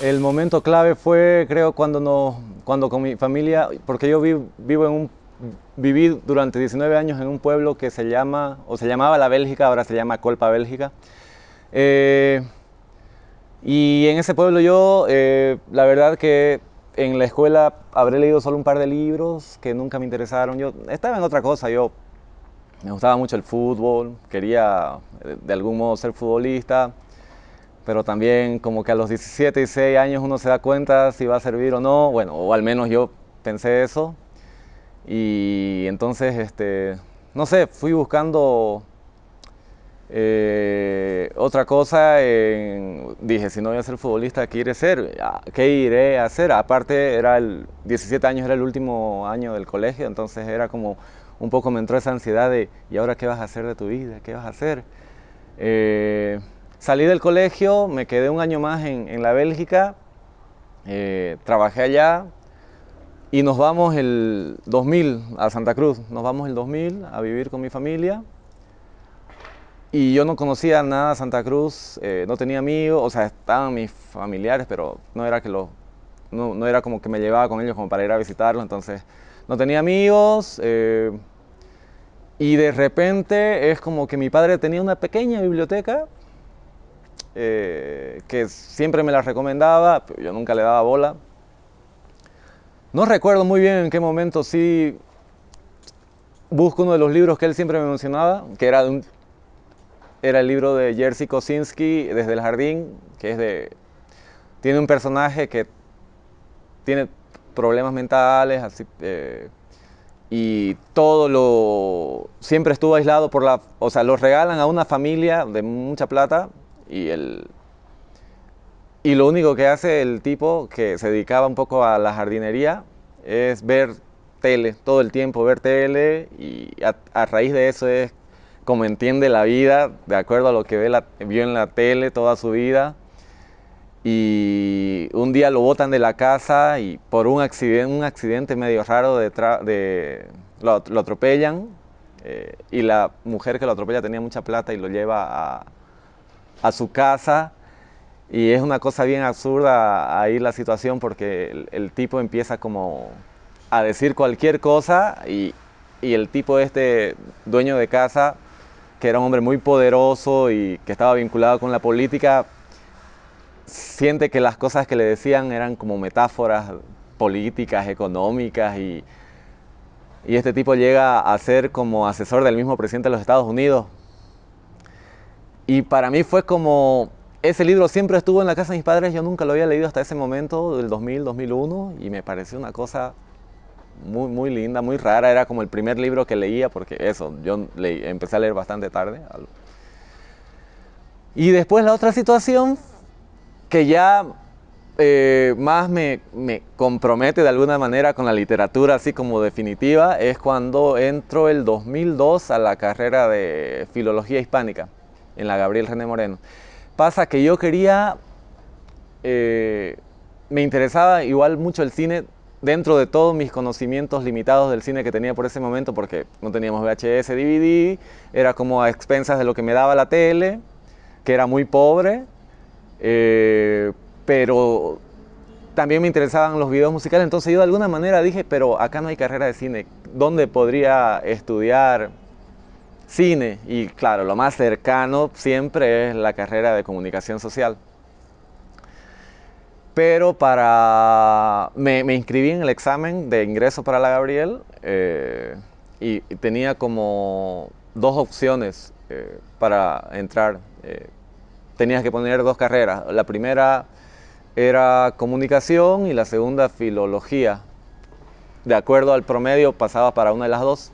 El momento clave fue, creo, cuando, cuando con mi familia, porque yo vivo en un, viví durante 19 años en un pueblo que se llama, o se llamaba La Bélgica, ahora se llama Colpa Bélgica. Eh, y en ese pueblo yo, eh, la verdad que en la escuela habré leído solo un par de libros que nunca me interesaron. Yo estaba en otra cosa, yo me gustaba mucho el fútbol, quería eh, de algún modo ser futbolista pero también como que a los 17, 16 años uno se da cuenta si va a servir o no, bueno, o al menos yo pensé eso. Y entonces, este, no sé, fui buscando eh, otra cosa, dije, si no voy a ser futbolista, ¿qué iré a hacer? ¿Qué iré a hacer? Aparte, era el 17 años, era el último año del colegio, entonces era como un poco me entró esa ansiedad de, ¿y ahora qué vas a hacer de tu vida? ¿Qué vas a hacer? Eh, Salí del colegio, me quedé un año más en, la Bélgica, eh, trabajé allá y nos vamos el 2000 a Santa Cruz. Nos vamos el 2000 a vivir con mi familia. Y yo no conocía nada de Santa Cruz, eh, no tenía amigos, o sea, estaban mis familiares, pero no era, que lo, no, era como que me llevaba con ellos como para ir a visitarlos, entonces no tenía amigos. Eh, y de repente es como que mi padre tenía una pequeña biblioteca eh, que siempre me la recomendaba, yo nunca le daba bola. No recuerdo muy bien en qué momento sí busco uno de los libros que él siempre me mencionaba, que era, un, era el libro de Jerzy Kosinski, Desde el Jardín, que es de... Tiene un personaje que tiene problemas mentales, eh, y todo lo... Siempre estuvo aislado por la... O sea, lo regalan a una familia de mucha plata y, el, y lo único que hace el tipo que se dedicaba un poco a la jardinería es ver tele, todo el tiempo ver tele y a, raíz de eso es como entiende la vida, de acuerdo a lo que ve la, vio en la tele toda su vida. Y un día lo botan de la casa y por un accidente, medio raro de, de lo, atropellan eh, y la mujer que lo atropella tenía mucha plata y lo lleva a, a su casa y es una cosa bien absurda ahí la situación porque el, tipo empieza como a decir cualquier cosa y, el tipo este dueño de casa, que era un hombre muy poderoso y que estaba vinculado con la política, siente que las cosas que le decían eran como metáforas políticas, económicas y, y este tipo llega a ser como asesor del mismo presidente de los Estados Unidos y para mí fue como, ese libro siempre estuvo en la casa de mis padres, yo nunca lo había leído hasta ese momento, del 2000, 2001, y me pareció una cosa muy, muy linda, muy rara. Era como el primer libro que leía, porque eso, yo empecé a leer bastante tarde. Y después la otra situación, que ya eh, más me, me, compromete de alguna manera con la literatura así como definitiva, es cuando entro el 2002 a la carrera de Filología Hispánica en la Gabriel René Moreno. Pasa que yo quería, eh, me interesaba igual mucho el cine dentro de todos mis conocimientos limitados del cine que tenía por ese momento, porque no teníamos VHS, DVD, era como a expensas de lo que me daba la tele, que era muy pobre, eh, pero también me interesaban los videos musicales, entonces yo de alguna manera dije, pero acá no hay carrera de cine, ¿dónde podría estudiar cine y claro, lo más cercano siempre es la carrera de comunicación social. Pero para... Me, inscribí en el examen de ingreso para la Gabriel eh, y, tenía como dos opciones eh, para entrar. Eh, tenías que poner dos carreras. La primera era comunicación y la segunda filología. De acuerdo al promedio pasaba para una de las dos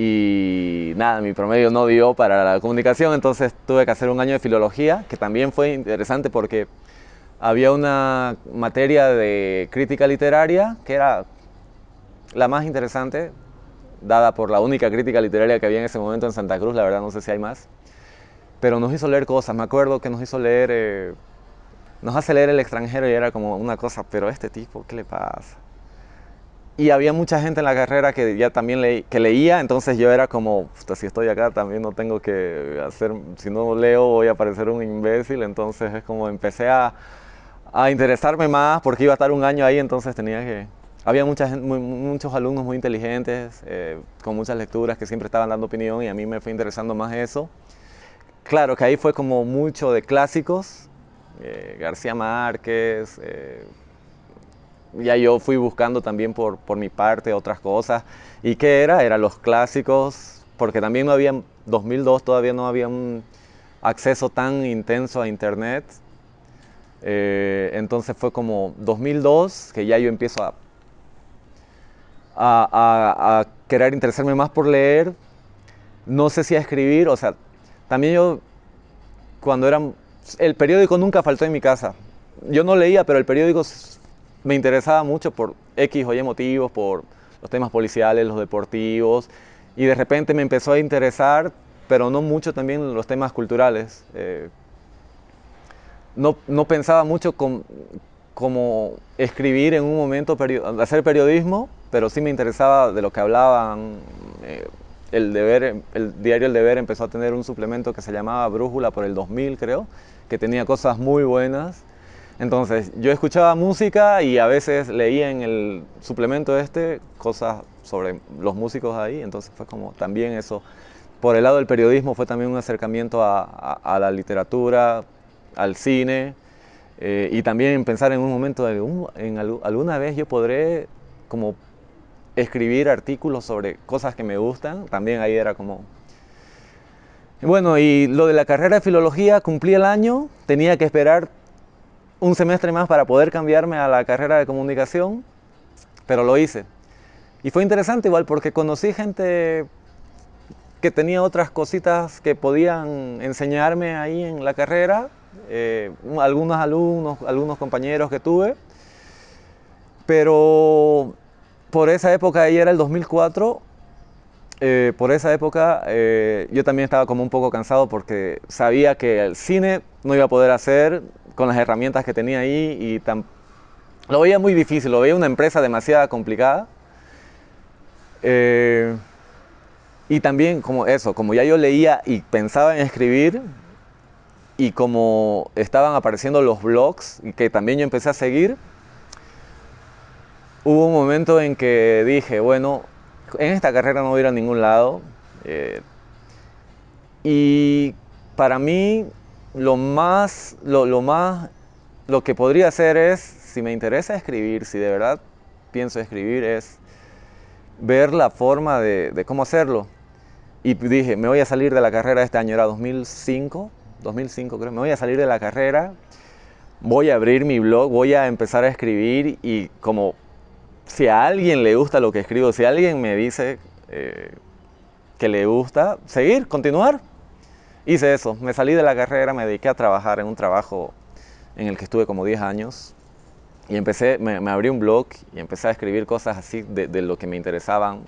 y nada, mi promedio no dio para la comunicación, entonces tuve que hacer un año de filología, que también fue interesante porque había una materia de crítica literaria que era la más interesante, dada por la única crítica literaria que había en ese momento en Santa Cruz, la verdad no sé si hay más, pero nos hizo leer cosas, me acuerdo que nos hizo leer, eh, nos hace leer el extranjero y era como una cosa, pero este tipo, ¿qué le pasa? Y había mucha gente en la carrera que ya también leía, entonces yo era como, si estoy acá también no tengo que hacer, si no leo voy a parecer un imbécil, entonces es como empecé a, a interesarme más porque iba a estar un año ahí, entonces tenía que... Había mucha, muchos alumnos muy inteligentes, eh, con muchas lecturas que siempre estaban dando opinión y a mí me fue interesando más eso. Claro que ahí fue como mucho de clásicos, eh, García Márquez, eh, ya yo fui buscando también por, por mi parte otras cosas. ¿Y qué era? Eran los clásicos, porque también no había, 2002 todavía no había un acceso tan intenso a internet. Eh, entonces fue como 2002 que ya yo empiezo a, a, a, querer interesarme más por leer. No sé si a escribir, o sea, también yo cuando era... El periódico nunca faltó en mi casa. Yo no leía, pero el periódico me interesaba mucho por X o Y motivos, por los temas policiales, los deportivos, y de repente me empezó a interesar, pero no mucho también los temas culturales. Eh, no, no, pensaba mucho como escribir en un momento, hacer periodismo, pero sí me interesaba de lo que hablaban. Eh, el, deber, el diario El Deber empezó a tener un suplemento que se llamaba Brújula por el 2000, creo, que tenía cosas muy buenas. Entonces, yo escuchaba música y a veces leía en el suplemento este cosas sobre los músicos ahí, entonces fue como también eso. Por el lado del periodismo fue también un acercamiento a, la literatura, al cine, eh, y también pensar en un momento de, en alguna vez yo podré como escribir artículos sobre cosas que me gustan, también ahí era como... Bueno, y lo de la carrera de filología, cumplí el año, tenía que esperar un semestre más para poder cambiarme a la carrera de comunicación, pero lo hice. Y fue interesante igual porque conocí gente que tenía otras cositas que podían enseñarme ahí en la carrera, eh, algunos alumnos, algunos compañeros que tuve, pero por esa época, ahí era el 2004, eh, por esa época eh, yo también estaba como un poco cansado porque sabía que el cine no iba a poder hacer, con las herramientas que tenía ahí y lo veía muy difícil, lo veía una empresa demasiado complicada. Eh, y también como eso, como ya yo leía y pensaba en escribir y como estaban apareciendo los blogs que también yo empecé a seguir, hubo un momento en que dije, bueno, en esta carrera no voy a ir a ningún lado. Eh, y para mí lo más, lo, más, lo que podría hacer es, si me interesa escribir, si de verdad pienso escribir, es ver la forma de, cómo hacerlo. Y dije, me voy a salir de la carrera este año, era 2005, 2005 creo, me voy a salir de la carrera, voy a abrir mi blog, voy a empezar a escribir y como si a alguien le gusta lo que escribo, si alguien me dice eh, que le gusta, seguir, continuar, hice eso, me salí de la carrera, me dediqué a trabajar en un trabajo en el que estuve como 10 años y empecé, me, abrí un blog y empecé a escribir cosas así de, lo que me interesaban.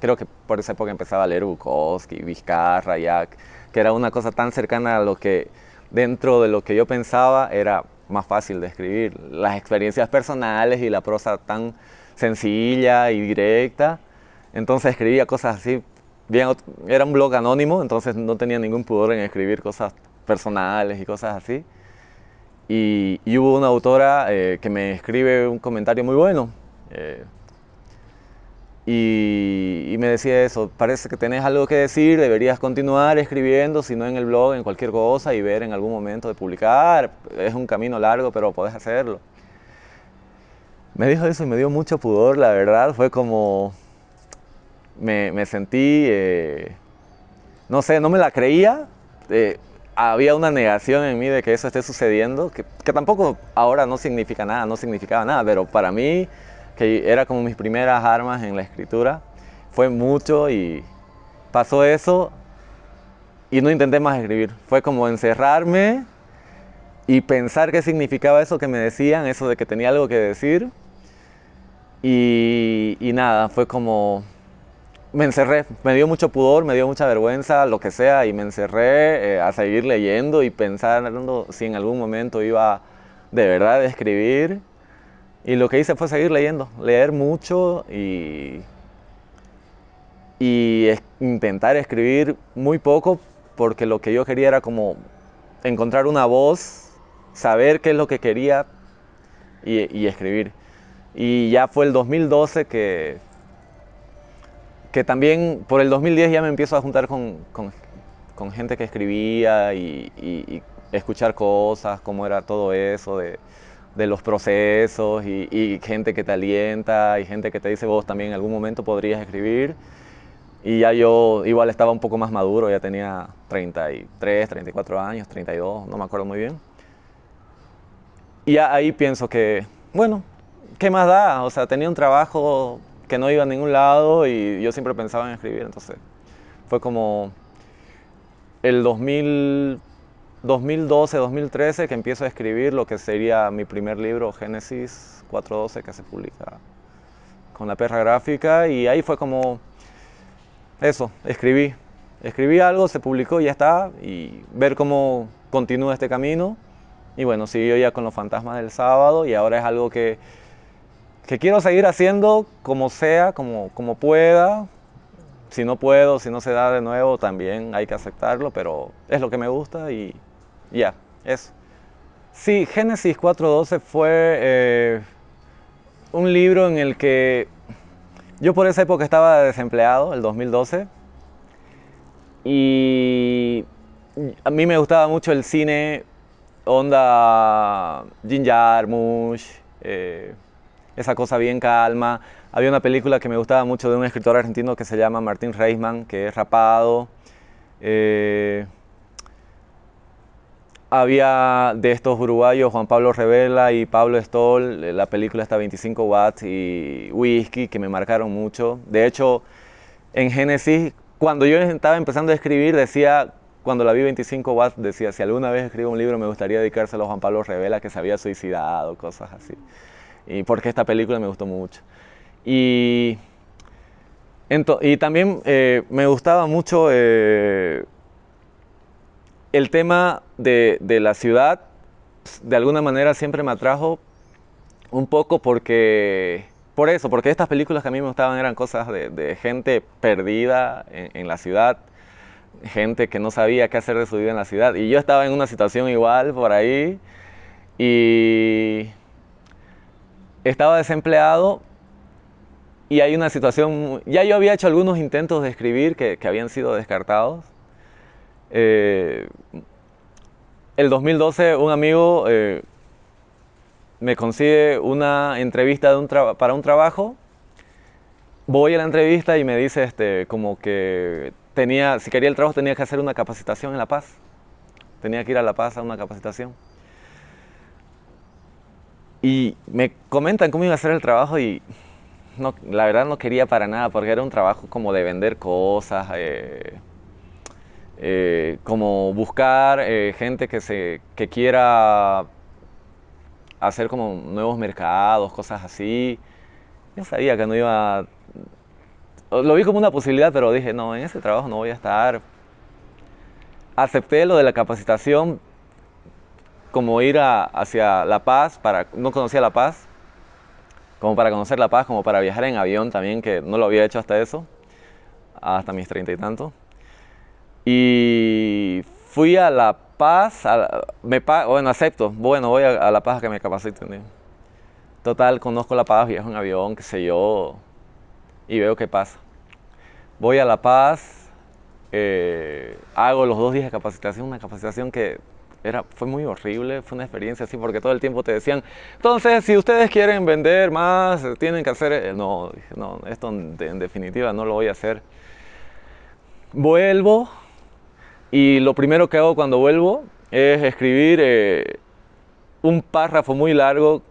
Creo que por esa época empezaba a leer Bukowski, Vizcarra, Jack, que era una cosa tan cercana a lo que dentro de lo que yo pensaba era más fácil de escribir. Las experiencias personales y la prosa tan sencilla y directa. Entonces escribía cosas así era un blog anónimo, entonces no tenía ningún pudor en escribir cosas personales y cosas así. Y, hubo una autora eh, que me escribe un comentario muy bueno. Eh, y, me decía eso, parece que tenés algo que decir, deberías continuar escribiendo, si no en el blog, en cualquier cosa y ver en algún momento de publicar. Es un camino largo, pero podés hacerlo. Me dijo eso y me dio mucho pudor, la verdad. Fue como, me, sentí, eh, no sé, no me la creía. Eh, había una negación en mí de que eso esté sucediendo, que, tampoco ahora no significa nada, no significaba nada, pero para mí, que era como mis primeras armas en la escritura, fue mucho y pasó eso y no intenté más escribir. Fue como encerrarme y pensar qué significaba eso que me decían, eso de que tenía algo que decir. y nada, fue como me encerré, me dio mucho pudor, me dio mucha vergüenza, lo que sea, y me encerré eh, a seguir leyendo y pensando si en algún momento iba de verdad a escribir. Y lo que hice fue seguir leyendo, leer mucho y, y intentar escribir muy poco porque lo que yo quería era como encontrar una voz, saber qué es lo que quería y, escribir. Y ya fue el 2012 que, que también por el 2010 ya me empiezo a juntar con, gente que escribía y, escuchar cosas, cómo era todo eso, de, los procesos y, gente que te alienta y gente que te dice vos también en algún momento podrías escribir. Y ya yo igual estaba un poco más maduro, ya tenía 33, 34 años, 32, no me acuerdo muy bien. Y ahí pienso que, bueno, ¿qué más da? O sea, tenía un trabajo que no iba a ningún lado y yo siempre pensaba en escribir, entonces fue como el 2000, 2012, 2013 que empiezo a escribir lo que sería mi primer libro, Génesis 412, que se publica con la perra gráfica y ahí fue como eso, escribí. Escribí algo, se publicó ya está, y ver cómo continúa este camino. Y bueno, siguió ya con los fantasmas del sábado y ahora es algo que, que quiero seguir haciendo como sea, como, como pueda. Si no puedo, si no se da de nuevo, también hay que aceptarlo, pero es lo que me gusta y ya, eso. Sí, Génesis 4.12 fue eh, un libro en el que yo por esa época estaba desempleado, el 2012, y a mí me gustaba mucho el cine, onda Jim Jarmusch, eh, esa cosa bien calma. Había una película que me gustaba mucho de un escritor argentino que se llama Martín Reisman, que es rapado. Eh, había de estos uruguayos Juan Pablo Revela y Pablo Stoll, eh, la película está 25 watts y Whisky, que me marcaron mucho. De hecho, en Génesis, cuando yo estaba empezando a escribir, decía, cuando la vi 25 watts, decía, si alguna vez escribo un libro me gustaría dedicárselo a Juan Pablo Revela, que se había suicidado, cosas así. Y porque esta película me gustó mucho. Y, y también eh, me gustaba mucho... Eh, el tema de, la ciudad, de alguna manera siempre me atrajo un poco porque, por eso, porque estas películas que a mí me gustaban eran cosas de, gente perdida en, la ciudad, gente que no sabía qué hacer de su vida en la ciudad. Y yo estaba en una situación igual por ahí y estaba desempleado y hay una situación, ya yo había hecho algunos intentos de escribir que habían sido descartados eh, el 2012 un amigo eh, me consigue una entrevista para un trabajo. Voy a la entrevista y me dice este, como que tenía, si quería el trabajo tenía que hacer una capacitación en La Paz. Tenía que ir a La Paz a una capacitación. Y me comentan cómo iba a hacer el trabajo y no, la verdad no quería para nada porque era un trabajo como de vender cosas, eh, eh, como buscar eh, gente que, se, que quiera hacer como nuevos mercados, cosas así. Yo sabía que no iba... Lo vi como una posibilidad, pero dije, no, en ese trabajo no voy a estar. Acepté lo de la capacitación como ir hacia La Paz, para, no conocía La Paz, como para conocer La Paz, como para viajar en avión también, que no lo había hecho hasta eso, hasta mis treinta y tantos. Y fui a La Paz, me, bueno, acepto, bueno, voy a, La Paz a que me capaciten. Total, conozco La Paz, viajo en avión, qué sé yo, y veo qué pasa. Voy a La Paz, eh, hago los dos días de capacitación, una capacitación que era, fue muy horrible, fue una experiencia así, porque todo el tiempo te decían, entonces, si ustedes quieren vender más, tienen que hacer, eh, no, no, esto en definitiva no lo voy a hacer. Vuelvo, y lo primero que hago cuando vuelvo es escribir eh, un párrafo muy largo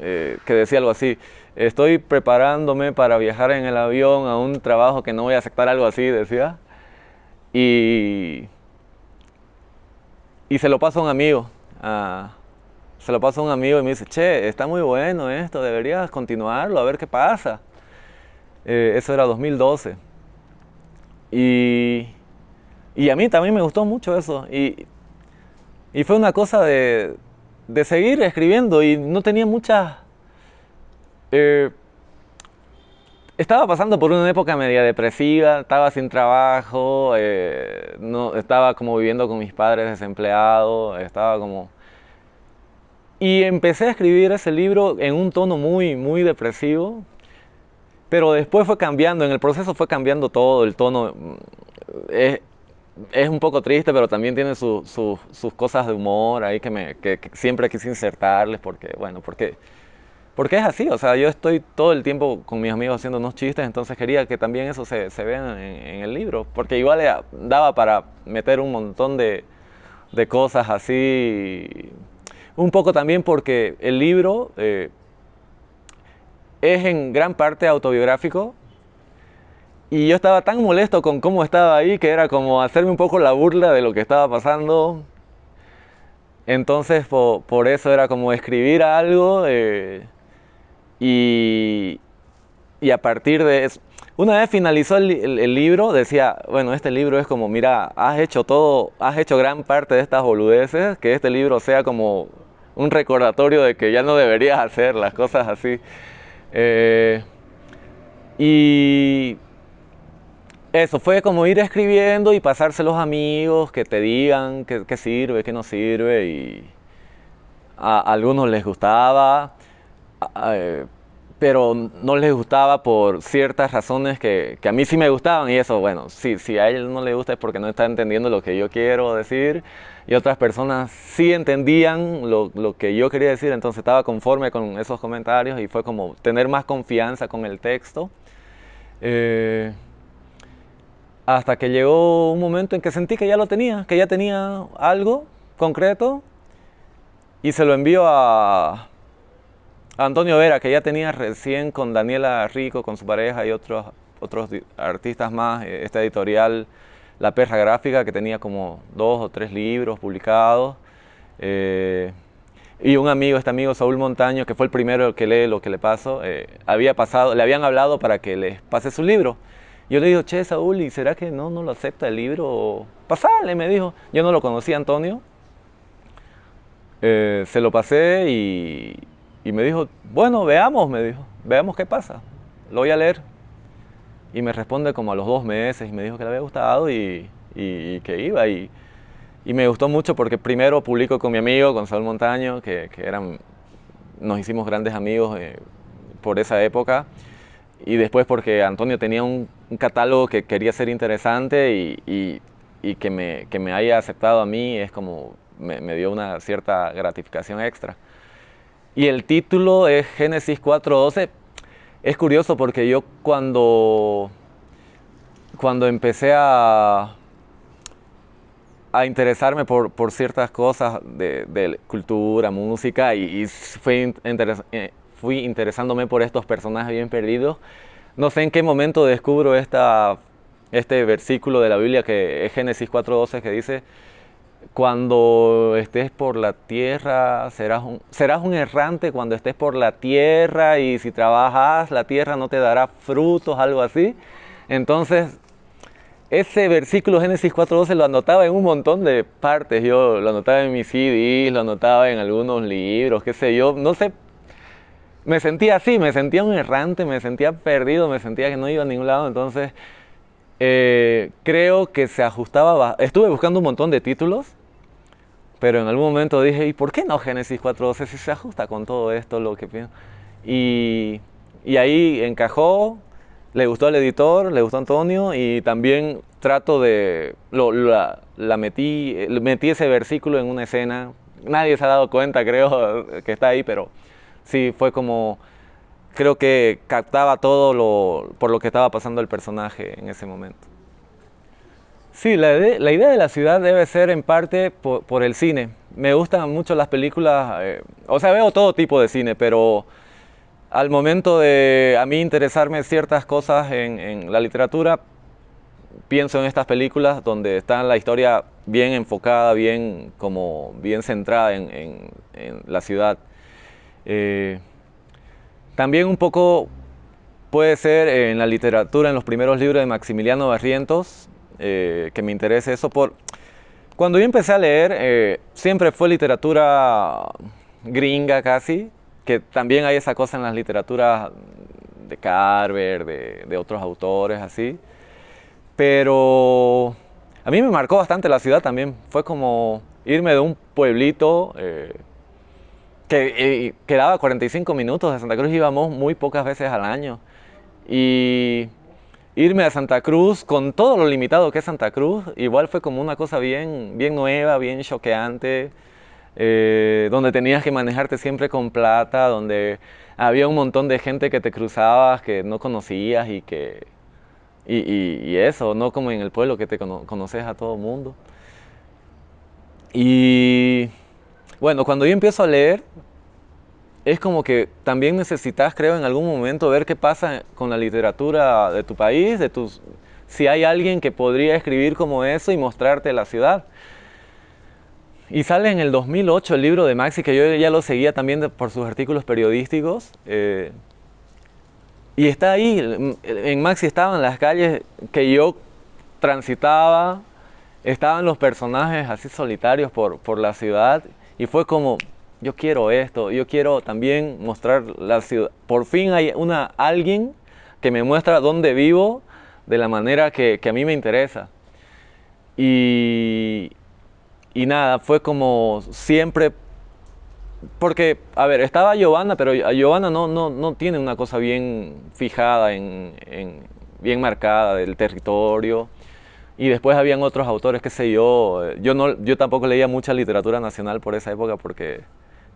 eh, que decía algo así. Estoy preparándome para viajar en el avión a un trabajo que no voy a aceptar, algo así, decía. Y, y se lo paso a un amigo. se lo paso a un amigo y me dice, che, está muy bueno esto, deberías continuarlo, a ver qué pasa. Eh, eso era 2012. Y y a mí también me gustó mucho eso. Y, y fue una cosa de, de, seguir escribiendo y no tenía mucha... Eh, estaba pasando por una época media depresiva, estaba sin trabajo, eh, no, estaba como viviendo con mis padres desempleados, estaba como... y empecé a escribir ese libro en un tono muy, muy depresivo, pero después fue cambiando, en el proceso fue cambiando todo, el tono mm, es, es un poco triste, pero también tiene sus cosas de humor ahí que, me, que, siempre quise insertarles, porque, bueno, porque, porque es así, o sea, yo estoy todo el tiempo con mis amigos haciendo unos chistes, entonces quería que también eso se, se vea en, el libro, porque igual daba para meter un montón de, de cosas así, un poco también porque el libro eh, es en gran parte autobiográfico, y yo estaba tan molesto con cómo estaba ahí que era como hacerme un poco la burla de lo que estaba pasando. Entonces por, eso era como escribir algo eh, y, y, a partir de eso... Una vez finalizó el, libro, decía, bueno, este libro es como, mira, has hecho todo, has hecho gran parte de estas boludeces, que este libro sea como un recordatorio de que ya no deberías hacer las cosas así. Eh, y eso fue como ir escribiendo y pasarse los amigos que te digan qué sirve, qué no sirve y a, algunos les gustaba, eh, pero no les gustaba por ciertas razones que, a mí sí me gustaban y eso, bueno, si a él no le gusta es porque no está entendiendo lo que yo quiero decir y otras personas sí entendían lo, que yo quería decir, entonces estaba conforme con esos comentarios y fue como tener más confianza con el texto. Eh, hasta que llegó un momento en que sentí que ya lo tenía, que ya tenía algo concreto y se lo envío a, Antonio Vera, que ya tenía recién con Daniela Rico, con su pareja y otros, otros artistas más, eh, esta editorial La Perra Gráfica, que tenía como dos o tres libros publicados. Eh, y un amigo, este amigo Saúl Montaño, que fue el primero que lee lo que le pasó, eh, había pasado, le habían hablado para que les pase su libro. Yo le digo, che, Saúl, ¿y será que no, no lo acepta el libro? Pasale, me dijo. Yo no lo conocía, Antonio. Se lo pasé y, me dijo, bueno, veamos, me dijo, veamos qué pasa. Lo voy a leer. Y me responde como a los dos meses y me dijo que le había gustado y, que iba. Y, me gustó mucho porque primero publico con mi amigo, Saúl Montaño, que, eran, nos hicimos grandes amigos eh, por esa época y después porque Antonio tenía un, catálogo que quería ser interesante y, que, me, que, me, haya aceptado a mí es como me, dio una cierta gratificación extra. Y el título es Génesis 4.12. Es curioso porque yo cuando, cuando empecé a, a interesarme por, por ciertas cosas de, de cultura, música, y, y fue interesante fui interesándome por estos personajes bien perdidos. No sé en qué momento descubro esta, este versículo de la Biblia que es Génesis 4.12 que dice, cuando estés por la tierra, serás un, serás un errante cuando estés por la tierra y si trabajas la tierra no te dará frutos, algo así. Entonces, ese versículo Génesis 4.12 lo anotaba en un montón de partes. Yo lo anotaba en mis CDs, lo anotaba en algunos libros, qué sé yo. No sé me sentía así, me sentía un errante, me sentía perdido, me sentía que no iba a ningún lado, entonces eh, creo que se ajustaba, estuve buscando un montón de títulos, pero en algún momento dije, ¿y por qué no Génesis 4.12 si se ajusta con todo esto, lo que pienso? Y, y ahí encajó, le gustó al editor, le gustó a Antonio y también trato de, la, la metí, metí ese versículo en una escena, nadie se ha dado cuenta creo que está ahí, pero sí, fue como, creo que captaba todo lo, por lo que estaba pasando el personaje en ese momento. Sí, la, idea de la ciudad debe ser en parte por, el cine. Me gustan mucho las películas, eh, o sea, veo todo tipo de cine, pero al momento de a mí interesarme ciertas cosas en, la literatura, pienso en estas películas donde está la historia bien enfocada, bien, como, bien centrada en la ciudad. Eh, también un poco puede ser en la literatura, en los primeros libros de Maximiliano Barrientos, eh, que me interese eso. Por... Cuando yo empecé a leer, eh, siempre fue literatura gringa casi, que también hay esa cosa en las literaturas de Carver, de, otros autores así. Pero a mí me marcó bastante la ciudad también. Fue como irme de un pueblito que quedaba 45 minutos de Santa Cruz, íbamos muy pocas veces al año. Y irme a Santa Cruz con todo lo limitado que es Santa Cruz, igual fue como una cosa bien, bien nueva, bien choqueante, eh, donde tenías que manejarte siempre con plata, donde había un montón de gente que te cruzabas que no conocías y que... Y, eso, no como en el pueblo que te conoces a todo mundo. Y bueno, cuando yo empiezo a leer, es como que también necesitas, creo, en algún momento ver qué pasa con la literatura de tu país, de tus, si hay alguien que podría escribir como eso y mostrarte la ciudad. Y sale en el 2008 el libro de Maxi, que yo ya lo seguía también por sus artículos periodísticos. Eh, y está ahí, en Maxi estaban las calles que yo transitaba, estaban los personajes así solitarios por, por la ciudad. Y fue como, yo quiero esto, yo quiero también mostrar la ciudad. Por fin hay una, alguien que me muestra dónde vivo de la manera que, a mí me interesa. Y, nada, fue como siempre, porque, a ver, estaba Giovanna, pero Giovanna no, no, no tiene una cosa bien fijada, en, bien marcada del territorio. Y después habían otros autores, qué sé yo. Yo, no, yo tampoco leía mucha literatura nacional por esa época porque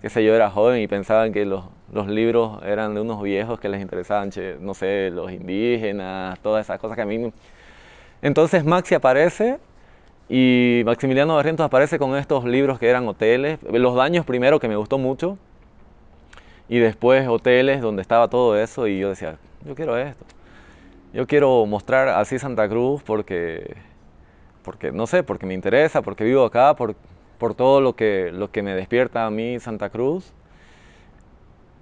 qué sé yo, era joven y pensaban que los, los, libros eran de unos viejos que les interesaban, no sé, los indígenas, todas esas cosas que a mí... Entonces Maxi aparece y Maximiliano Barrientos aparece con estos libros que eran hoteles, Los Daños primero, que me gustó mucho, y después hoteles donde estaba todo eso y yo decía, yo quiero esto. Yo quiero mostrar así Santa Cruz porque, porque no sé, porque me interesa, porque vivo acá, porque por todo lo que, lo que me despierta a mí Santa Cruz.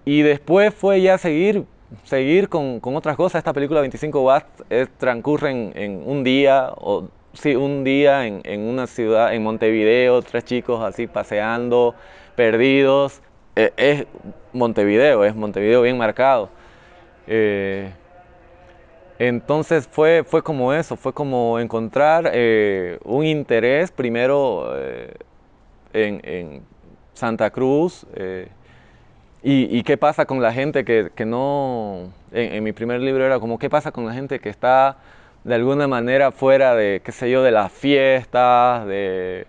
Y después fue ya seguir, seguir con, con otras cosas. Esta película 25 watts transcurre en, un día, o sí, un día en, en, una ciudad, en Montevideo, tres chicos así paseando, perdidos. E, es Montevideo, es Montevideo bien marcado. Eh, entonces fue, fue como eso, fue como encontrar eh, un interés primero eh, en, Santa Cruz. Eh, y, qué pasa con la gente que, no... En, mi primer libro era como qué pasa con la gente que está de alguna manera fuera de, qué sé yo, de las fiestas, de,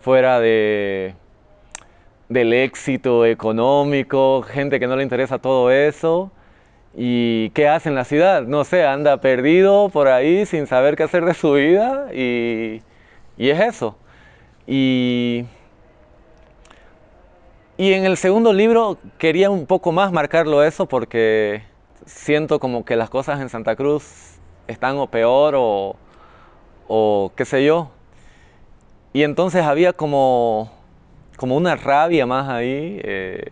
fuera de, del éxito económico, gente que no le interesa todo eso. ¿Y qué hace en la ciudad? No sé, anda perdido por ahí sin saber qué hacer de su vida y, y es eso. Y y en el segundo libro quería un poco más marcarlo eso porque siento como que las cosas en Santa Cruz están o peor o, qué sé yo. Y entonces había como, como una rabia más ahí eh,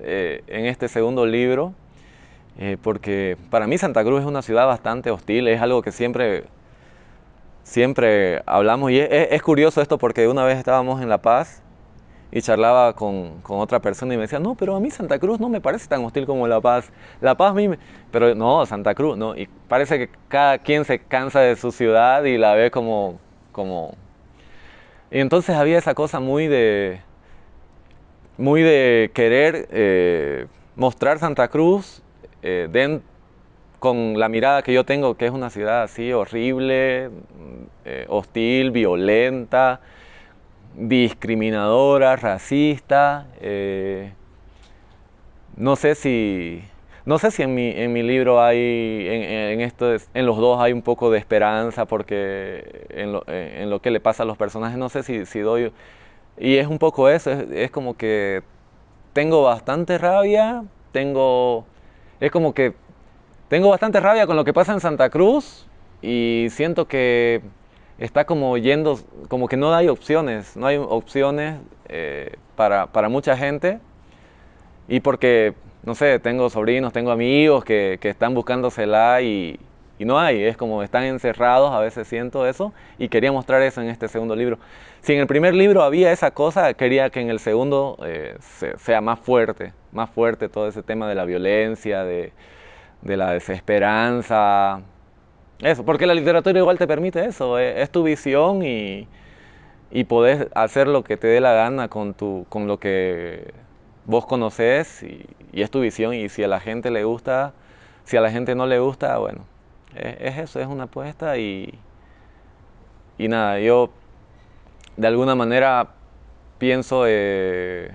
eh, en este segundo libro. Eh, porque para mí Santa Cruz es una ciudad bastante hostil, es algo que siempre, siempre hablamos. Y es curioso esto porque una vez estábamos en La Paz y charlaba con, con, otra persona y me decía, no, pero a mí Santa Cruz no me parece tan hostil como La Paz. La Paz a mí, pero no, Santa Cruz, no. Y parece que cada quien se cansa de su ciudad y la ve como... como... Y entonces había esa cosa muy de... Muy de querer eh, mostrar Santa Cruz eh, con la mirada que yo tengo, que es una ciudad así horrible, eh, hostil, violenta, discriminadora, racista. Eh, no sé si, no sé si en mi, en mi libro hay, en, esto, en los dos hay un poco de esperanza porque en lo, en lo, que le pasa a los personajes, no sé si, si doy... Y es un poco eso, es, es, como que tengo bastante rabia, tengo... Es como que tengo bastante rabia con lo que pasa en Santa Cruz y siento que está como yendo, como que no hay opciones, no hay opciones eh, para, para, mucha gente. Y porque, no sé, tengo sobrinos, tengo amigos que, que están buscándosela y, y no hay, es como están encerrados, a veces siento eso, y quería mostrar eso en este segundo libro. Si en el primer libro había esa cosa, quería que en el segundo eh, sea más fuerte, más fuerte todo ese tema de la violencia, de, de la desesperanza, eso, porque la literatura igual te permite eso, eh, es, tu visión y, y podés hacer lo que te dé la gana con, tu, con lo que vos conoces y, es tu visión y si a la gente le gusta, si a la gente no le gusta, bueno, es, eso, es una apuesta y, y nada, yo de alguna manera pienso eh,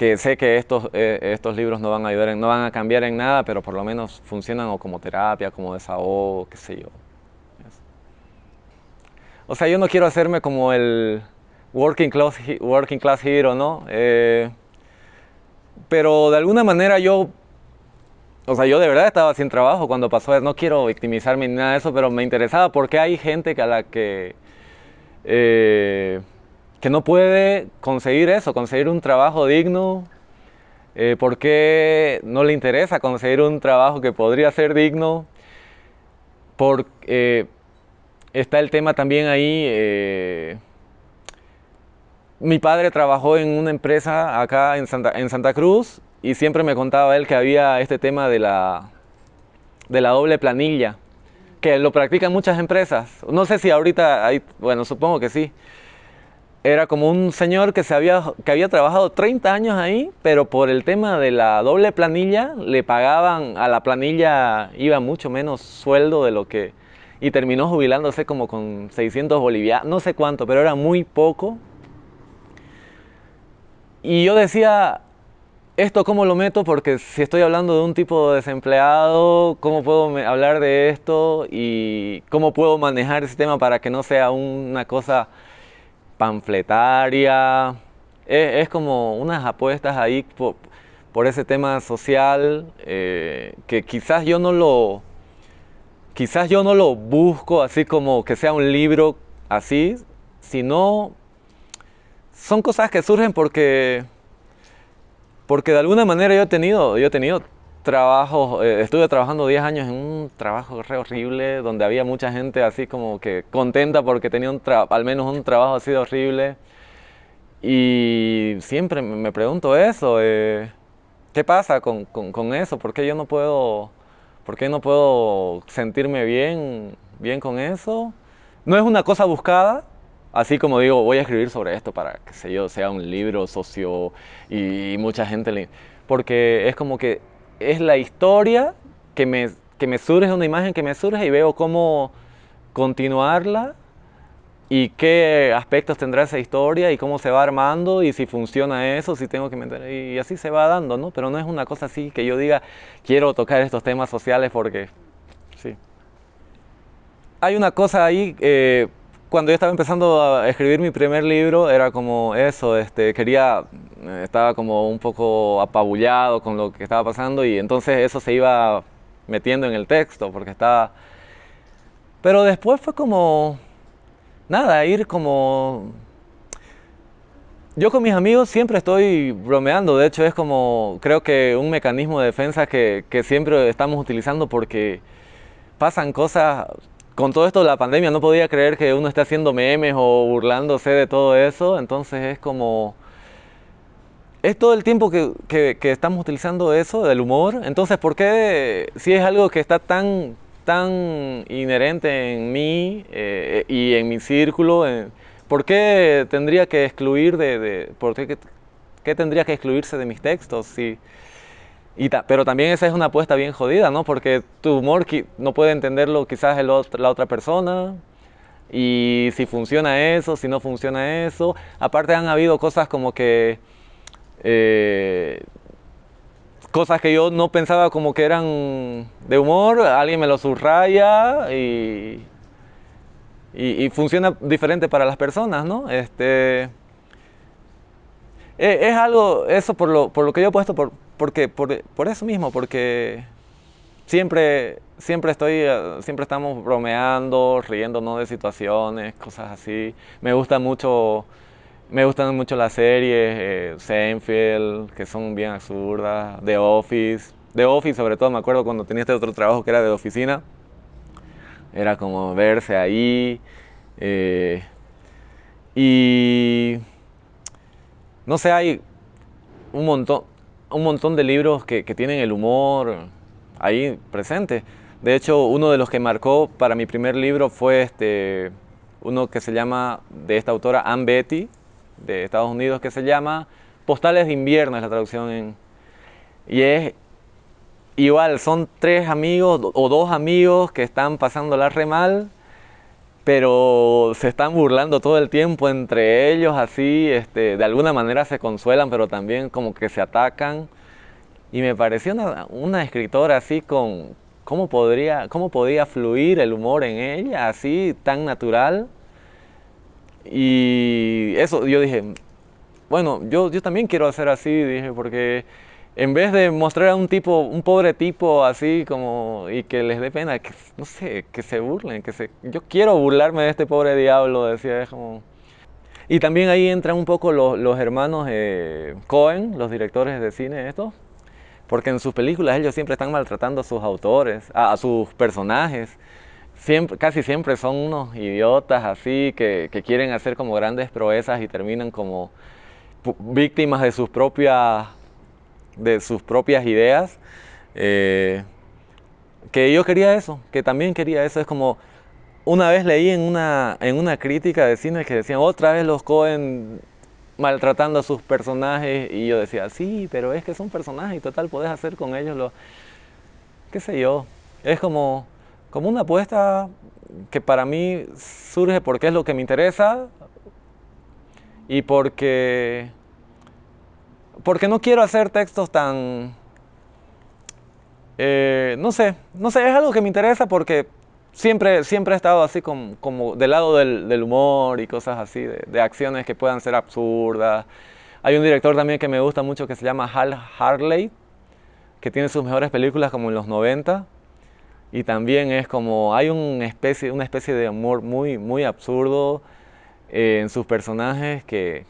que sé que estos, eh, estos libros no van a ayudar, no van a cambiar en nada, pero por lo menos funcionan o como terapia, como desahogo, qué sé yo. O sea, yo no quiero hacerme como el working class, working class hero, ¿no? Eh, pero de alguna manera yo, o sea, yo de verdad estaba sin trabajo cuando pasó. No quiero victimizarme ni nada de eso, pero me interesaba porque hay gente a la que, eh, que no puede conseguir eso, conseguir un trabajo digno. Eh, ¿Por qué no le interesa conseguir un trabajo que podría ser digno? Porque está el tema también ahí mi padre trabajó en una empresa acá en Santa, en Santa Cruz y siempre me contaba él que había este tema de la, de la doble planilla, que lo practican muchas empresas. No sé si ahorita hay, bueno, supongo que sí. Era como un señor que, se había, que había trabajado 30 años ahí, pero por el tema de la doble planilla le pagaban a la planilla, iba mucho menos sueldo de lo que... Y terminó jubilándose como con 600 bolivianos, no sé cuánto, pero era muy poco y yo decía, ¿esto cómo lo meto? Porque si estoy hablando de un tipo desempleado, ¿cómo puedo hablar de esto? Y cómo puedo manejar ese tema para que no sea una cosa panfletaria. Es, como unas apuestas ahí por, ese tema social eh, que quizás yo no lo quizás yo no lo busco así como que sea un libro así, sino son cosas que surgen porque, porque de alguna manera yo he tenido, yo he tenido trabajos, eh, estuve trabajando 10 años en un trabajo re horrible, donde había mucha gente así como que contenta porque tenía un al menos un trabajo así de horrible. Y siempre me pregunto eso, eh, ¿qué pasa con, con, eso? ¿Por qué yo no puedo, por qué no puedo sentirme bien, bien con eso? No es una cosa buscada, Así como digo, voy a escribir sobre esto para que sé yo, sea un libro socio y, mucha gente le... Porque es como que es la historia que me, que me surge, una imagen que me surge y veo cómo continuarla y qué aspectos tendrá esa historia y cómo se va armando y si funciona eso, si tengo que meter... Y así se va dando, ¿no? Pero no es una cosa así que yo diga, quiero tocar estos temas sociales porque... Sí. Hay una cosa ahí... Eh, cuando yo estaba empezando a escribir mi primer libro era como eso, este, quería, estaba como un poco apabullado con lo que estaba pasando y entonces eso se iba metiendo en el texto porque estaba... Pero después fue como, nada, ir como... Yo con mis amigos siempre estoy bromeando, de hecho es como, creo que un mecanismo de defensa que, siempre estamos utilizando porque pasan cosas con todo esto de la pandemia no podía creer que uno esté haciendo memes o burlándose de todo eso, entonces es como... Es todo el tiempo que, estamos utilizando eso, del humor, entonces ¿por qué si es algo que está tan, tan inherente en mí eh, y en mi círculo, eh, ¿por qué tendría que excluir de... por qué, qué, tendría que excluirse de mis textos? Si, pero también esa es una apuesta bien jodida, ¿no? Porque tu humor no puede entenderlo quizás la otra persona. Y si funciona eso, si no funciona eso. Aparte han habido cosas como que... Eh, cosas que yo no pensaba como que eran de humor, alguien me lo subraya y, y, funciona diferente para las personas, ¿no? Este, e, es, algo, eso por lo, por lo que yo he puesto, por, porque, por, por, eso mismo, porque siempre, siempre estoy, eh, siempre estamos bromeando, riéndonos de situaciones, cosas así. Me gusta mucho, me gustan mucho las series, eh, Seinfeld, que son bien absurdas, The Office. The Office sobre todo, me acuerdo cuando tenía este otro trabajo que era de oficina. Era como verse ahí. Eh, y no sé, hay un montón, un montón de libros que, tienen el humor ahí presente. De hecho, uno de los que marcó para mi primer libro fue este, uno que se llama, de esta autora Ann Betty, de Estados Unidos, que se llama Postales de invierno es la traducción en... Y es igual, son tres amigos o dos amigos que están pasándola re mal, pero se están burlando todo el tiempo entre ellos, así, este, de alguna manera se consuelan, pero también como que se atacan. Y me pareció una, una escritora así con, ¿cómo, podría, ¿cómo podía fluir el humor en ella, así, tan natural? Y eso, yo dije, bueno, yo, yo también quiero hacer así, dije, porque en vez de mostrar a un tipo, un pobre tipo así como, y que les dé pena, que, no sé, que se burlen, que se, yo quiero burlarme de este pobre diablo, decía, es como... Y también ahí entran un poco los, los hermanos eh, Cohen, los directores de cine estos, porque en sus películas ellos siempre están maltratando a sus autores, a, sus personajes. Siempre, casi siempre son unos idiotas así que, que, quieren hacer como grandes proezas y terminan como víctimas de sus propias, de sus propias ideas. Eh, que yo quería eso, que también quería eso. Es como, una vez leí en una, en una crítica de cine que decían, otra vez los Cohen maltratando a sus personajes y yo decía, sí, pero es que son personajes y total podés hacer con ellos lo, qué sé yo, es como, como una apuesta que para mí surge porque es lo que me interesa y porque, porque no quiero hacer textos tan, eh, no sé, no sé, es algo que me interesa porque siempre, siempre he estado así como, como del lado del, humor y cosas así, de, de, acciones que puedan ser absurdas. Hay un director también que me gusta mucho que se llama Hal Harley, que tiene sus mejores películas como en los 90. Y también es como, hay una especie, una especie de humor muy, muy absurdo eh, en sus personajes que,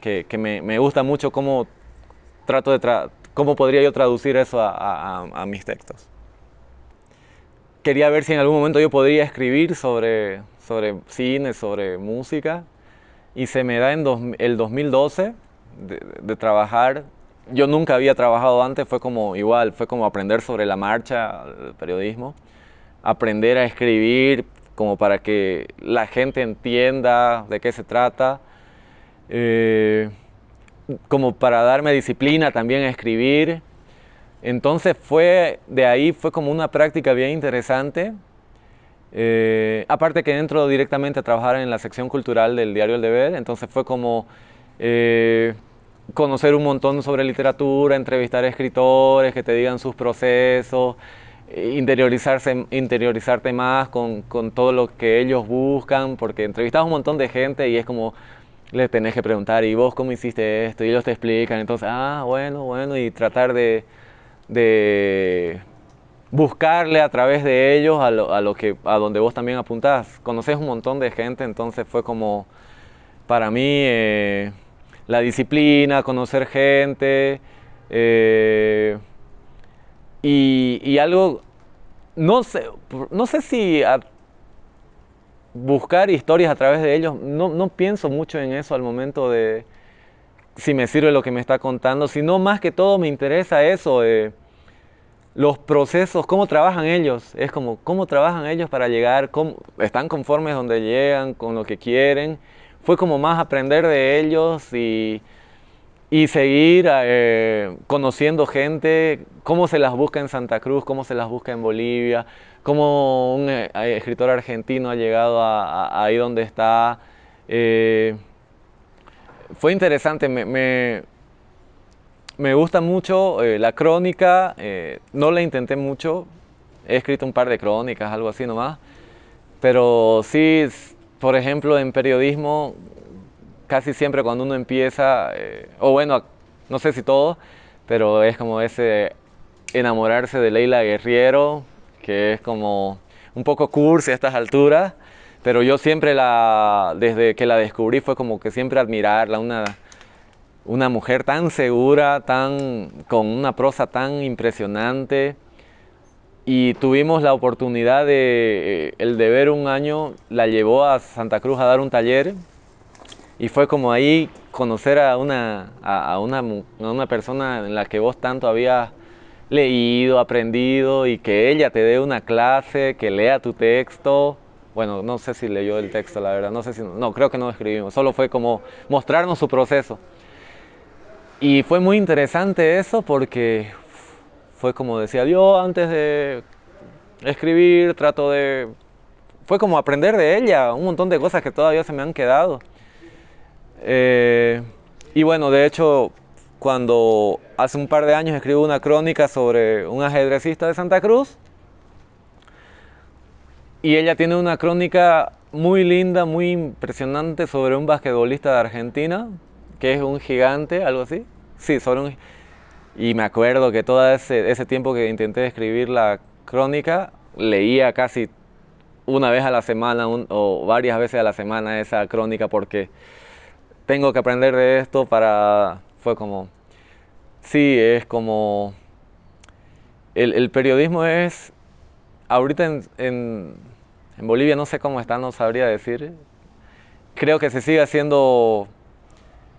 que, que me, me, gusta mucho cómo, trato de tra cómo podría yo traducir eso a, a, a mis textos quería ver si en algún momento yo podría escribir sobre, sobre cine, sobre música. Y se me da en dos, el 2012 de, de, trabajar. Yo nunca había trabajado antes, fue como igual, fue como aprender sobre la marcha del periodismo. Aprender a escribir como para que la gente entienda de qué se trata. Eh, como para darme disciplina también a escribir. Entonces fue, de ahí fue como una práctica bien interesante. Eh, aparte que entro directamente a trabajar en la sección cultural del diario El Deber, entonces fue como eh, conocer un montón sobre literatura, entrevistar a escritores que te digan sus procesos, interiorizarse, interiorizarte más con, con, todo lo que ellos buscan, porque entrevistas a un montón de gente y es como les tenés que preguntar, ¿y vos cómo hiciste esto? Y ellos te explican, entonces, ah, bueno, bueno, y tratar de de buscarle a través de ellos a, lo, a, lo, que, a donde vos también apuntás. Conoces un montón de gente, entonces fue como para mí eh, la disciplina, conocer gente eh, y, algo, no sé, no sé si buscar historias a través de ellos, no, no pienso mucho en eso al momento de si me sirve lo que me está contando, sino más que todo me interesa eso. Los procesos, cómo trabajan ellos, es como cómo trabajan ellos para llegar, cómo, están conformes donde llegan, con lo que quieren. Fue como más aprender de ellos y, y seguir eh, conociendo gente, cómo se las busca en Santa Cruz, cómo se las busca en Bolivia, cómo un eh, escritor argentino ha llegado a, ahí donde está. Eh, fue interesante, me, me me gusta mucho la crónica, no la intenté mucho, he escrito un par de crónicas, algo así nomás, pero sí, por ejemplo, en periodismo, casi siempre cuando uno empieza, eh, o bueno, no sé si todo, pero es como ese enamorarse de Leila Guerriero, que es como un poco cursi a estas alturas, pero yo siempre la, desde que la descubrí fue como que siempre admirarla, una una mujer tan segura, tan, con una prosa tan impresionante. Y tuvimos la oportunidad de, eh, el deber un año la llevó a Santa Cruz a dar un taller y fue como ahí conocer a una, a, una, a una persona en la que vos tanto habías leído, aprendido y que ella te dé una clase, que lea tu texto. Bueno, no sé si leyó el texto, la verdad, no sé si, no, creo que no escribimos, solo fue como mostrarnos su proceso. Y fue muy interesante eso porque fue como decía yo antes de escribir, trato de... Fue como aprender de ella, un montón de cosas que todavía se me han quedado. Eh, y bueno, de hecho, cuando hace un par de años escribo una crónica sobre un ajedrecista de Santa Cruz, y ella tiene una crónica muy linda, muy impresionante sobre un basquetbolista de Argentina, que es un gigante, algo así. Sí, sobre un... Y me acuerdo que todo ese, ese tiempo que intenté escribir la crónica, leía casi una vez a la semana o varias veces a la semana esa crónica porque tengo que aprender de esto para... Fue como... Sí, es como... El, periodismo es... Ahorita en, Bolivia no sé cómo está, no sabría decir. Creo que se sigue haciendo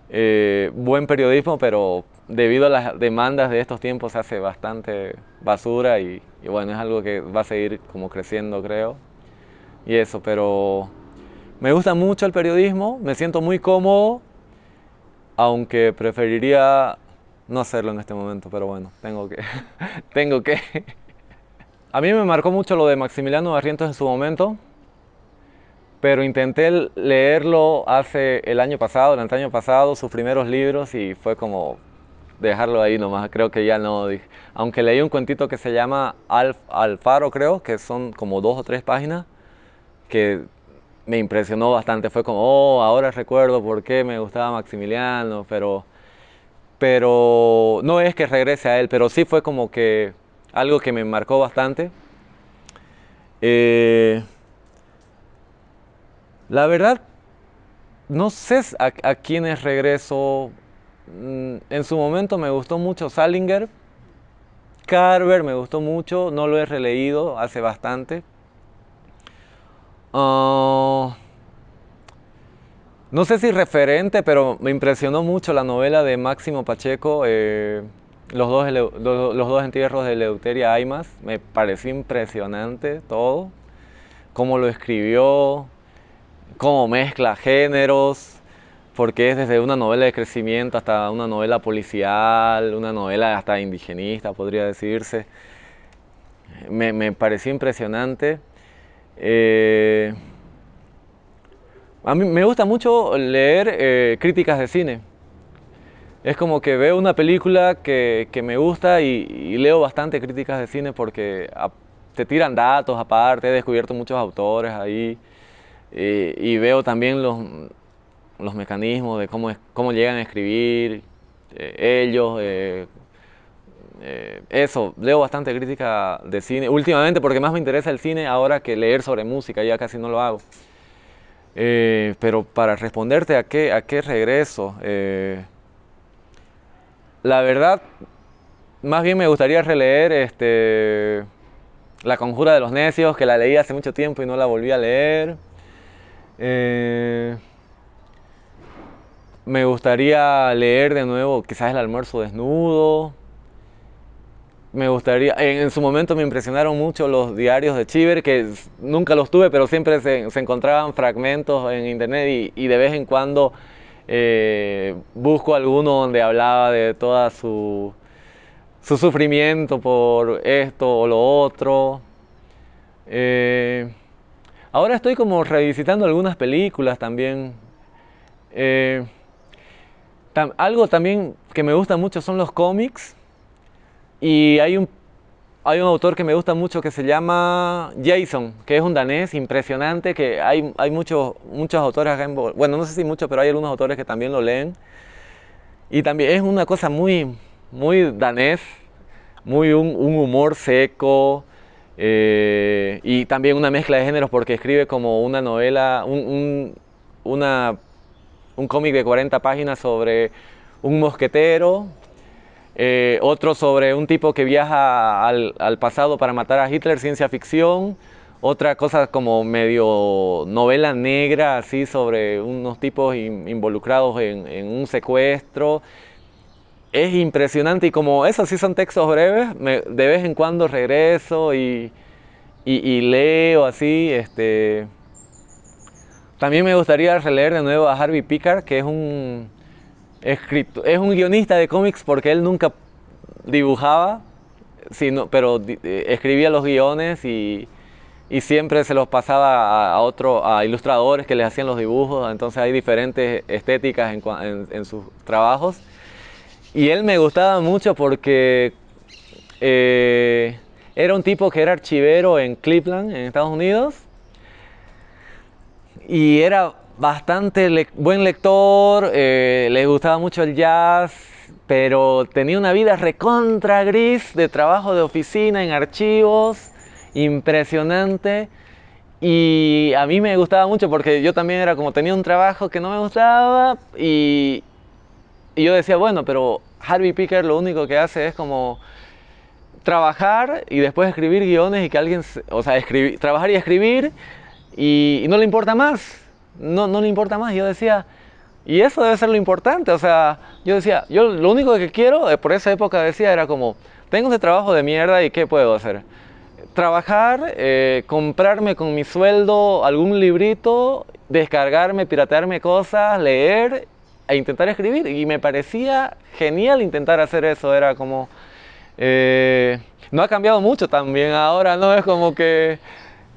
eh, buen periodismo, pero debido a las demandas de estos tiempos se hace bastante basura y, bueno, es algo que va a seguir como creciendo creo. Y eso, pero me gusta mucho el periodismo, me siento muy cómodo, aunque preferiría no hacerlo en este momento, pero bueno, tengo que. tengo que. A mí me marcó mucho lo de Maximiliano Barrientos en su momento, pero intenté leerlo hace el año pasado, el año pasado, sus primeros libros y fue como, dejarlo ahí nomás, creo que ya no. Aunque leí un cuentito que se llama Alf, Alfaro, creo, que son como dos o tres páginas, que me impresionó bastante. Fue como, oh, ahora recuerdo por qué me gustaba Maximiliano, pero, pero no es que regrese a él, pero sí fue como que algo que me marcó bastante. Eh, la verdad, no sé a, a quiénes regreso en su momento me gustó mucho Salinger. Carver me gustó mucho, no lo he releído hace bastante. Ah, no sé si referente, pero me impresionó mucho la novela de Máximo Pacheco, eh, los, dos, los, dos entierros de Leuteria Aymas. Me pareció impresionante todo, cómo lo escribió, cómo mezcla géneros, porque es desde una novela de crecimiento hasta una novela policial, una novela hasta indigenista, podría decirse. Me, pareció impresionante. Eh, a mí me gusta mucho leer eh, críticas de cine. Es como que veo una película que, me gusta y, leo bastante críticas de cine porque te tiran datos aparte, he descubierto muchos autores ahí eh, y veo también los, los mecanismos de cómo, cómo llegan a escribir eh, ellos. Eh, eh, eso, leo bastante crítica de cine últimamente porque más me interesa el cine ahora que leer sobre música, ya casi no lo hago. pero para responderte a qué, a qué regreso, la verdad, más bien me gustaría releer este, La Conjura de los Necios, que la leí hace mucho tiempo y no la volví a leer. Me gustaría leer de nuevo quizás el almuerzo desnudo. Me gustaría, en, su momento me impresionaron mucho los diarios de Chiver, que nunca los tuve, pero siempre se, encontraban fragmentos en internet y, de vez en cuando eh, busco alguno donde hablaba de toda su, su sufrimiento por esto o lo otro. Eh, ahora estoy como revisitando algunas películas también. Eh, algo también que me gusta mucho son los cómics. Y hay un, hay un autor que me gusta mucho que se llama Jason, que es un danés impresionante, que hay, hay muchos, muchos autores acá en Bueno, no sé si muchos, pero hay algunos autores que también lo leen. Y también es una cosa muy, muy danés, muy un, humor seco. Eh, y también una mezcla de géneros porque escribe como una novela, un, una un cómic de 40 páginas sobre un mosquetero, eh, otro sobre un tipo que viaja al, pasado para matar a Hitler, ciencia ficción, otra cosa como medio novela negra, así sobre unos tipos involucrados en, un secuestro. Es impresionante y como esos sí son textos breves, de vez en cuando regreso y, y leo así, este, también me gustaría releer de nuevo a Harvey Pickard, que es un, escrito, es un guionista de cómics porque él nunca dibujaba, sino, pero eh, escribía los guiones y, siempre se los pasaba a, otro, a ilustradores que les hacían los dibujos, entonces hay diferentes estéticas en, en, sus trabajos. Y él me gustaba mucho porque eh, era un tipo que era archivero en Cleveland, en Estados Unidos, y era bastante buen lector, eh, le gustaba mucho el jazz, pero tenía una vida recontra gris de trabajo de oficina en archivos impresionante. Y a mí me gustaba mucho porque yo también era como tenía un trabajo que no me gustaba y, yo decía, bueno, pero Harvey Picker lo único que hace es como trabajar y después escribir guiones y que alguien, o sea, escribir, trabajar y escribir y, no le importa más, no, no le importa más. Yo decía, y eso debe ser lo importante, o sea, yo decía, yo lo único que quiero, eh, por esa época decía, era como, tengo ese trabajo de mierda y ¿qué puedo hacer? trabajar, eh, comprarme con mi sueldo algún librito, descargarme, piratearme cosas, leer e intentar escribir. Y me parecía genial intentar hacer eso. Era como... Eh, no ha cambiado mucho también ahora, no es como que...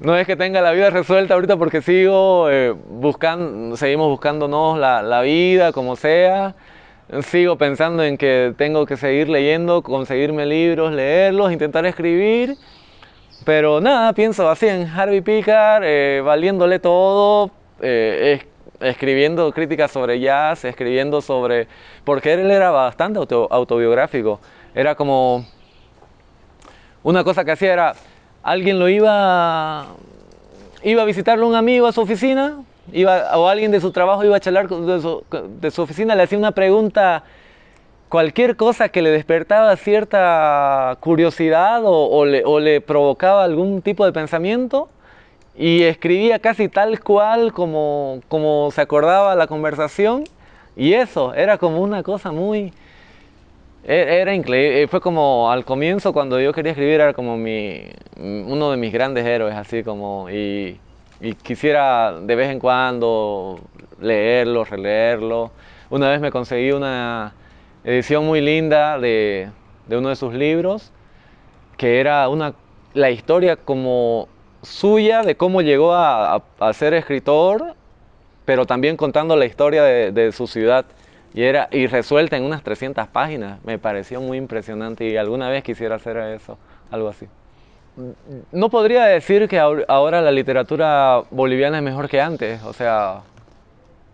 No es que tenga la vida resuelta ahorita porque sigo eh, buscando, seguimos buscándonos la, vida, como sea. Sigo pensando en que tengo que seguir leyendo, conseguirme libros, leerlos, intentar escribir pero nada, pienso así en Harvey Picar, eh, valiéndole todo, eh, escribiendo críticas sobre jazz, escribiendo sobre... Porque él era bastante autobiográfico. Era como... Una cosa que hacía era... Alguien lo iba... Iba a visitarle un amigo a su oficina, iba, o alguien de su trabajo iba a charlar de su, oficina, le hacía una pregunta cualquier cosa que le despertaba cierta curiosidad o, le, provocaba algún tipo de pensamiento y escribía casi tal cual como, como se acordaba la conversación y eso era como una cosa muy... E, era increíble, fue como al comienzo cuando yo quería escribir era como mi, uno de mis grandes héroes, así como, y, y quisiera de vez en cuando leerlo, releerlo. Una vez me conseguí una, edición muy linda de, uno de sus libros, que era una, la historia como suya de cómo llegó a, ser escritor, pero también contando la historia de, su ciudad. Y, era, y resuelta en unas 300 páginas. Me pareció muy impresionante y alguna vez quisiera hacer eso, algo así. No podría decir que ahora la literatura boliviana es mejor que antes. O sea,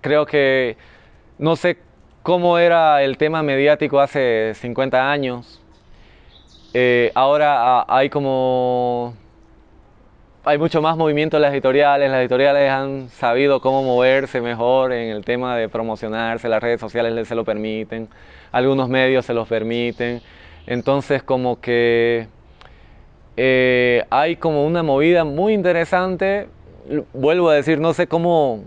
creo que no sé cómo era el tema mediático hace 50 años. Eh, ahora ah, hay como... Hay mucho más movimiento en las editoriales, las editoriales han sabido cómo moverse mejor en el tema de promocionarse, las redes sociales se lo permiten, algunos medios se los permiten, entonces como que eh, hay como una movida muy interesante, vuelvo a decir, no sé cómo,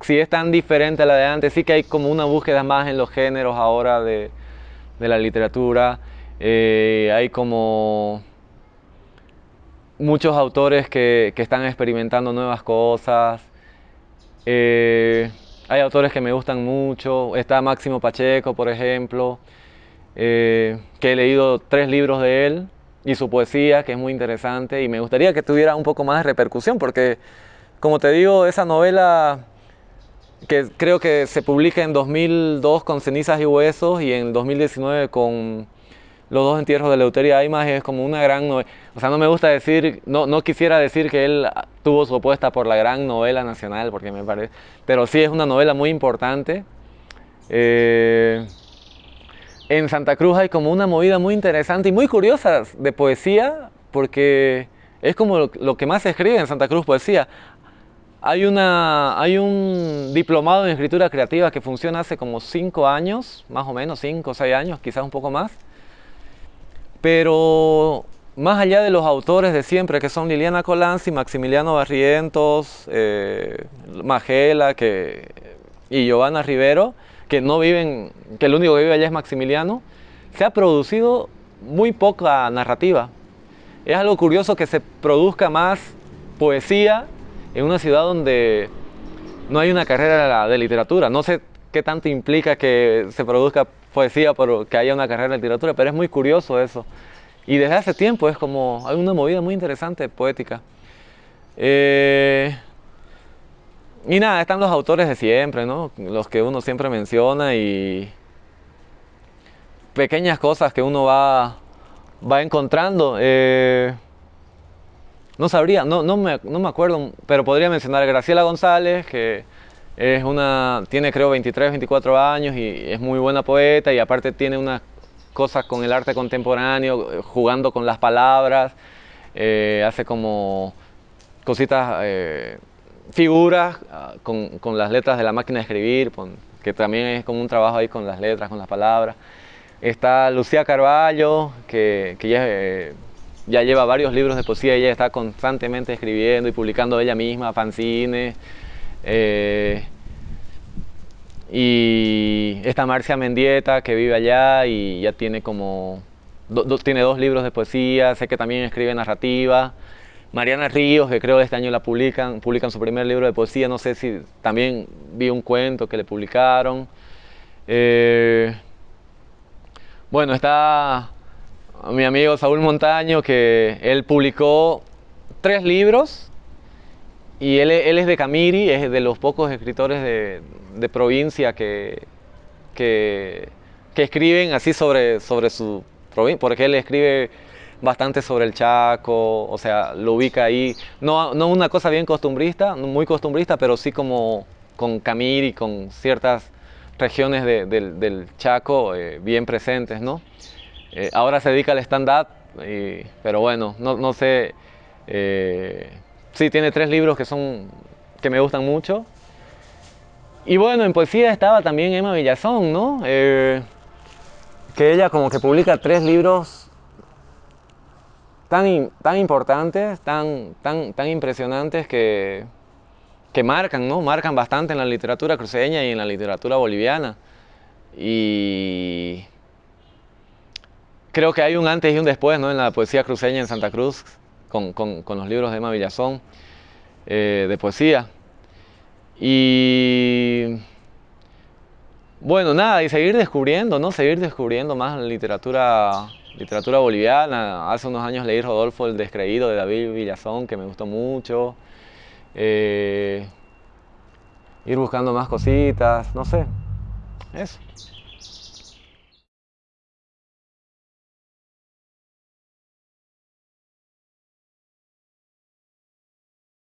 si es tan diferente a la de antes, sí que hay como una búsqueda más en los géneros ahora de, la literatura. Eh, hay como muchos autores que, están experimentando nuevas cosas. Eh, hay autores que me gustan mucho. Está Máximo Pacheco, por ejemplo, eh, que he leído tres libros de él y su poesía, que es muy interesante. Y me gustaría que tuviera un poco más de repercusión, porque, como te digo, esa novela que creo que se publica en 2002 con Cenizas y Huesos y en 2019 con Los dos entierros de Leuteria Aymas es como una gran novela. O sea, no me gusta decir, no, no quisiera decir que él tuvo su apuesta por la gran novela nacional, porque me parece, pero sí es una novela muy importante. Eh, en Santa Cruz hay como una movida muy interesante y muy curiosa de poesía, porque es como lo, lo que más se escribe en Santa Cruz, poesía. Hay, una, hay un diplomado en escritura creativa que funciona hace como cinco años, más o menos, cinco o seis años, quizás un poco más. Pero más allá de los autores de siempre, que son Liliana Colanzi, Maximiliano Barrientos, eh, Magela que, y Giovanna Rivero, que no viven, que el único que vive allá es Maximiliano, se ha producido muy poca narrativa. Es algo curioso que se produzca más poesía en una ciudad donde no hay una carrera de literatura. No sé qué tanto implica que se produzca poesía por que haya una carrera de literatura, pero es muy curioso eso. Y desde hace tiempo es como, hay una movida muy interesante poética. Eh, y nada, están los autores de siempre, ¿no? Los que uno siempre menciona y pequeñas cosas que uno va, va encontrando. Eh, no sabría, no, no, me, no me acuerdo, pero podría mencionar a Graciela González, que es una, tiene creo 23, 24 años y es muy buena poeta y aparte tiene unas cosas con el arte contemporáneo, jugando con las palabras, eh, hace como cositas, eh, figuras ah, con, con, las letras de la máquina de escribir, que también es como un trabajo ahí con las letras, con las palabras. Está Lucía Carballo, que, que ya eh, ya lleva varios libros de poesía, ella está constantemente escribiendo y publicando ella misma, fanzines. Eh, y está Marcia Mendieta, que vive allá y ya tiene como, tiene dos libros de poesía, sé que también escribe narrativa. Mariana Ríos, que creo que este año la publican, publican su primer libro de poesía, no sé si también vi un cuento que le publicaron. Eh, bueno, está mi amigo Saúl Montaño, que él publicó tres libros y él, es de Camiri, es de los pocos escritores de, provincia que, que, escriben así sobre, sobre su provincia, porque él escribe bastante sobre el Chaco, o sea, lo ubica ahí, no, no una cosa bien costumbrista, muy costumbrista, pero sí como con Camiri, con ciertas regiones del, Chaco eh, bien presentes, ¿no? Eh, ahora se dedica al stand-up, pero bueno, no, sé. Eh, sí, tiene tres libros que son que me gustan mucho. Y bueno, en poesía estaba también Emma Villazón, ¿no? Eh, que ella como que publica tres libros tan, tan importantes, tan, tan, tan impresionantes que, que marcan, ¿no? Marcan bastante en la literatura cruceña y en la literatura boliviana. Y creo que hay un antes y un después ¿no? en la poesía cruceña en Santa Cruz, con, los libros de Emma Villazón eh, de poesía. Y bueno, nada, y seguir descubriendo, ¿no? Seguir descubriendo más literatura, literatura boliviana. Hace unos años leí Rodolfo el Descreído de David Villazón, que me gustó mucho. Eh, ir buscando más cositas, no sé, eso.